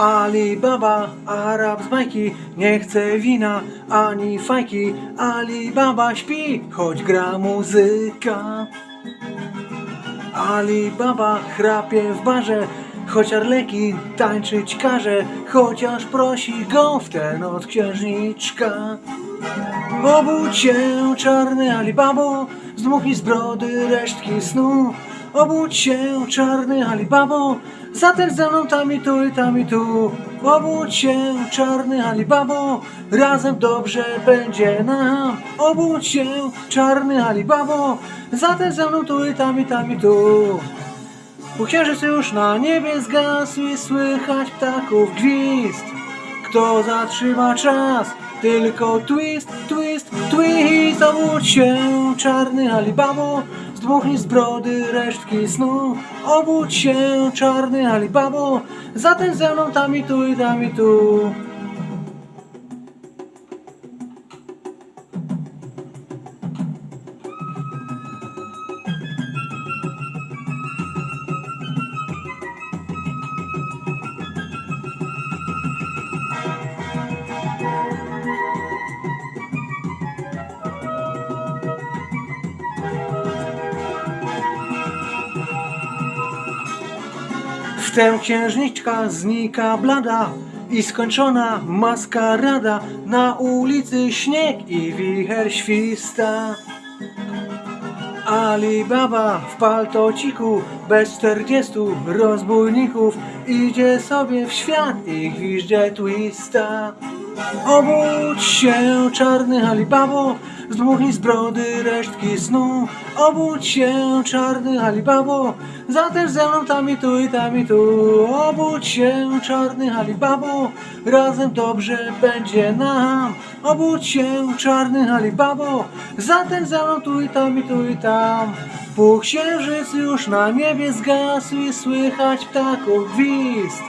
Ali Baba, Arab z bajki, nie chce wina ani fajki. Ali Baba śpi, choć gra muzyka. Ali Baba chrapie w barze, choć Arleki tańczyć każe, chociaż prosi go w tę noc księżniczka. Obudź się, czarny Alibabo, zdmuchnij z brody resztki snu. Obudź się, czarny Alibabo, zatem ze mną tam i tu i tam i tu. Obudź się, czarny Alibabo, razem dobrze będzie nam. Obudź się, czarny Alibabo, zatem ze mną tu i tam i tam i tu. Bo księżyc już na niebie zgasł i słychać ptaków gwizd. Kto zatrzyma czas? Tylko twist, twist, twist Obudź się, czarny Alibabo Zdmuchnij z brody resztki snu. Obudź się, czarny Alibabo Zatem ze mną tam i tu i tam i tu Wtem księżniczka znika blada i skończona maskarada. Na ulicy śnieg i wicher śwista. Ali Baba w paltociku bez czterdziestu rozbójników idzie sobie w świat i gwizdże twista. Obudź się, czarny Alibabo, zdmuchnij z brody resztki snu. Obudź się, czarny Alibabo, zatem ze mną tam i tu i tam i tu. Obudź się, czarny Alibabo, razem dobrze będzie nam. Obudź się, czarny Alibabo, zatem ze mną tu i tam i tu i tam. Pół księżyc już na niebie zgasł i słychać ptaków gwizd.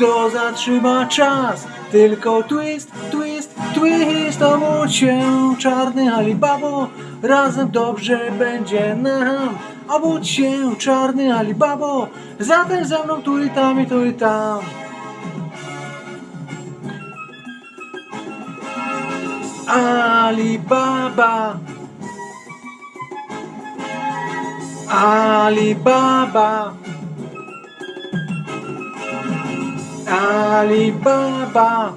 Kto zatrzyma czas? Tylko twist, twist, twist Obudź się, czarny Alibabo Razem dobrze będzie nam. Obudź się, czarny Alibabo Zatem ze mną tu i tam i tu i tam. Alibaba. Alibaba Alibaba